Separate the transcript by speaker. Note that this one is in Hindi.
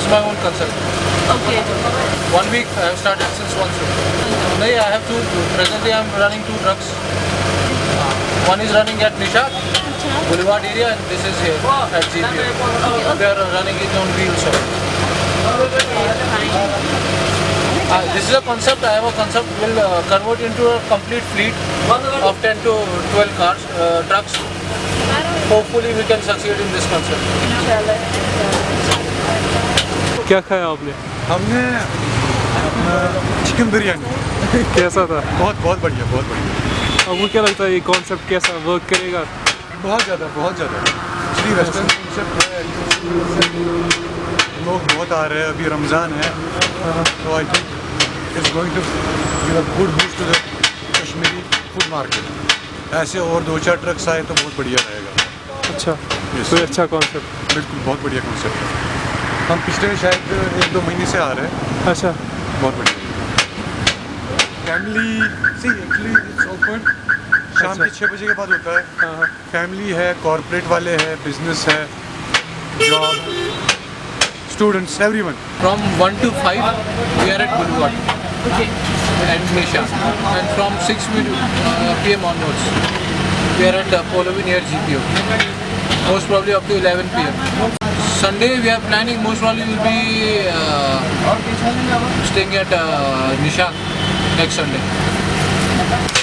Speaker 1: It's my own concept.
Speaker 2: Okay.
Speaker 1: One week I have started since one week. No, I have two. Presently I am running two trucks. Uh, One is running at Nishat Boulevard area and this is here at GPO. They are running it on wheels. Uh, this is a concept. I have a concept. Will uh, convert into a complete fleet of 10 to 12 cars, uh, trucks. Hopefully we can succeed in this concept.
Speaker 3: क्या खाया आपने?
Speaker 4: हमने चिकन बिरयानी
Speaker 3: कैसा था?
Speaker 4: बहुत बहुत बढ़िया बहुत बढ़िया।
Speaker 3: आपको क्या लगता है ये कॉन्सेप्ट कैसा वर्क करेगा?
Speaker 4: बहुत ज़्यादा बहुत ज़्यादा। एक्चुअली वेस्टर्न कॉन्सेप्ट है लोग बहुत आ रहे हैं अभी रमज़ान है। तो I think it's going to give a good boost to the Kashmiri food market ऐसे और दो चार ट्रक्स आए तो बहुत बढ़िया रहेगा।
Speaker 3: अच्छा
Speaker 4: Yes.
Speaker 3: अच्छा कॉन्सेप्ट
Speaker 4: बिल्कुल बहुत बढ़िया कॉन्सेप्ट है। हम पिछले शायद एक दो महीने से आ रहे हैं।
Speaker 3: अच्छा।
Speaker 4: बहुत बढ़िया। फैमिली सी एक्चुअली इट्स ओपन शाम के छः बजे के बाद होता है। फैमिली है। कॉरपोरेट वाले हैं बिज़नेस है job students
Speaker 1: every one from one two five we are at Guru and from six P M onwards we are at पोलोवी near G P O most problem up eleven P M Sunday we are planning most probably will be uh, staying at uh, Nishan next Sunday.